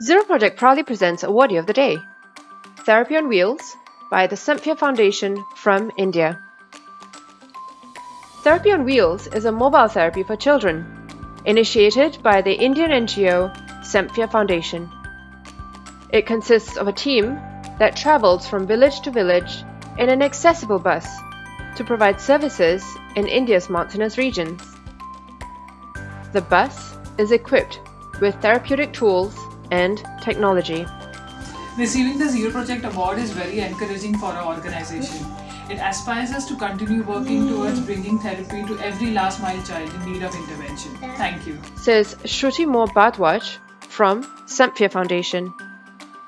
Zero Project proudly presents Awardee of the Day Therapy on Wheels by the Samphya Foundation from India. Therapy on Wheels is a mobile therapy for children initiated by the Indian NGO Samphya Foundation. It consists of a team that travels from village to village in an accessible bus to provide services in India's mountainous regions. The bus is equipped with therapeutic tools and technology. Receiving the Zero Project Award is very encouraging for our organization. It aspires us to continue working towards bringing therapy to every last mile child in need of intervention. Thank you. Says Shruti Moore from Samphya Foundation.